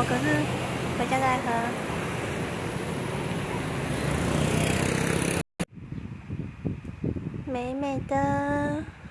可是回家再喝。美美的。